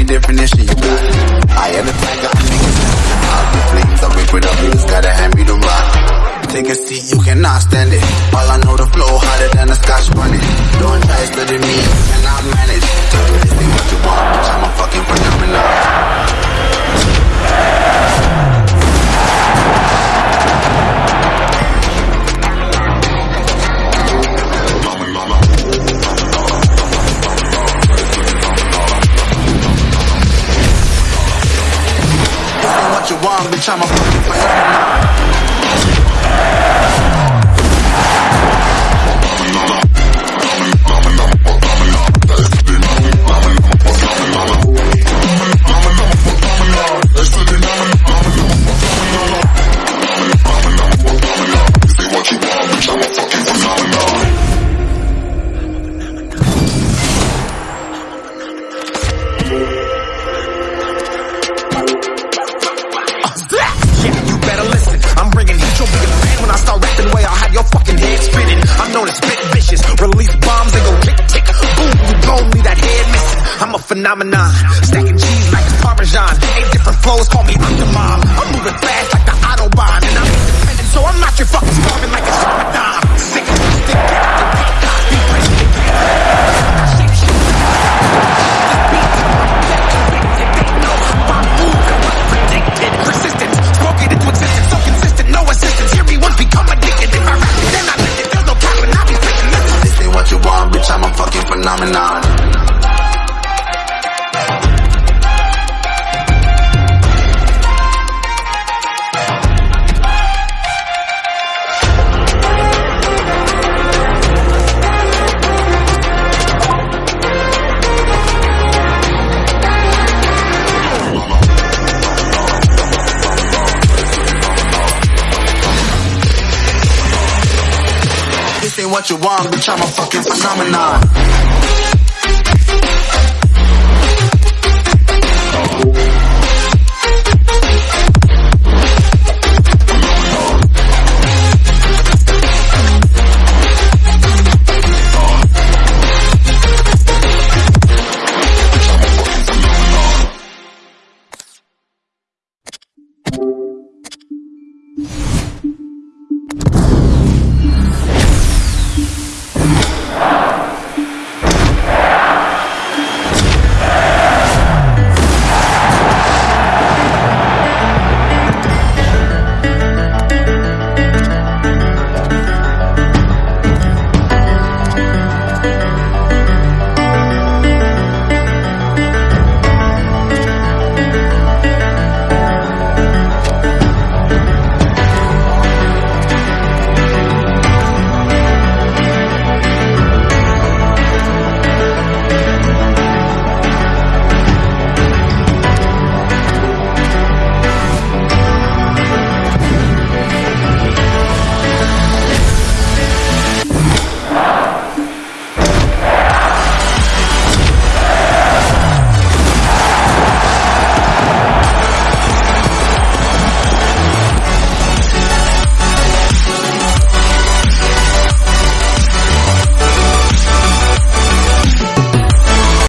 your definition, you got. I am the tiger, I'm niggas. I'll be flames, I'll break with up, you just gotta hand me the rock. Take a seat, you cannot stand it. All I know, the flow harder than a scotch bunny. Don't try studying me, you cannot manage. Tell me this thing, what you want, bitch, I'm a fucking phenomenon. You want, bitch, I'm a. phenomenon. Stacking cheese like it's Parmesan. Eight different flows, call me Octomom. I'm moving fast like the Autobahn. And I'm independent, so I'm not your fucking starving like it's Ramadan. Sick, stick, be what you want, bitch, I'm a fucking phenomenon.